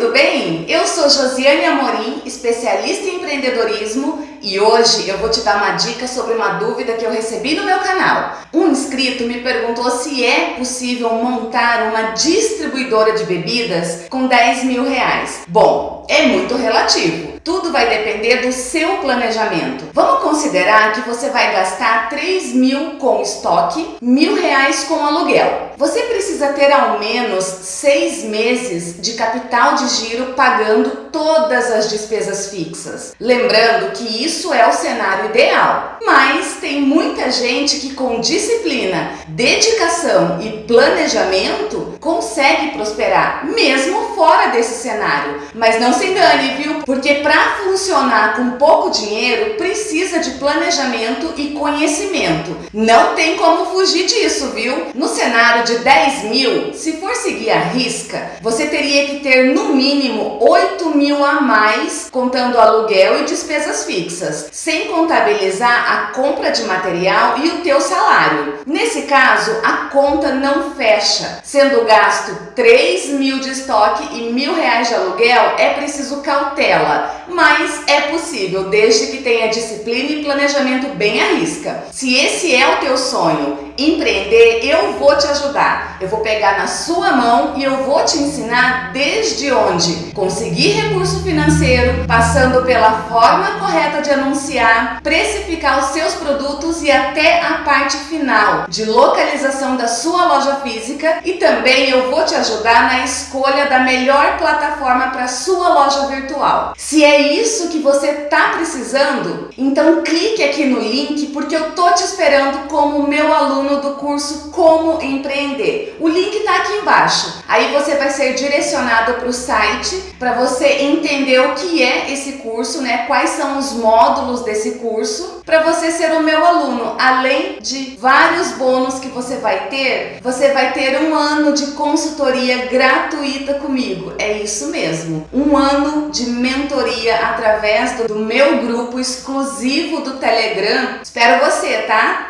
tudo bem? Eu sou Josiane Amorim, especialista em empreendedorismo e hoje eu vou te dar uma dica sobre uma dúvida que eu recebi no meu canal. Um inscrito me perguntou se é possível montar uma distribuidora de bebidas com 10 mil reais. Bom, é muito relativo. Tudo vai depender do seu planejamento. Vamos considerar que você vai gastar 3 mil com estoque, mil reais com aluguel. Você precisa ter ao menos seis meses de capital de giro pagando todas as despesas fixas. Lembrando que isso é o cenário ideal, mas tem muita gente que com disciplina, dedicação e planejamento consegue prosperar, mesmo fora desse cenário. Mas não se engane, viu? Porque para funcionar com pouco dinheiro, precisa de planejamento e conhecimento. Não tem como fugir disso, viu? No cenário de 10 mil, se for seguir a risca, você teria que ter no mínimo 8 mil a mais, contando aluguel e despesas fixas, sem contabilizar a compra de material e o teu salário. Nesse caso, a conta não fecha, sendo gasto 3 mil de estoque e mil reais de aluguel, é preciso cautela, mas é possível, desde que tenha disciplina e planejamento bem à risca. Se esse é o teu sonho, empreender, eu vou te ajudar. Eu vou pegar na sua mão e eu vou te ensinar desde onde conseguir recurso financeiro, passando pela forma correta de anunciar, precificar os seus produtos e até a parte final de localização da sua loja física e também eu vou te ajudar na escolha da melhor plataforma para sua loja virtual. Se é isso que você está precisando, então clique aqui no link porque eu tô te esperando como meu aluno do curso Como Empreender. O link está aqui embaixo. Aí você vai ser direcionado para o site para você entender o que é esse curso, né? Quais são os módulos desse curso para você ser o meu aluno. Além de vários bônus que você vai ter, você vai ter um ano de consultoria gratuita comigo. É isso mesmo. Um ano de mentoria através do meu grupo exclusivo do Telegram. Espero você, tá?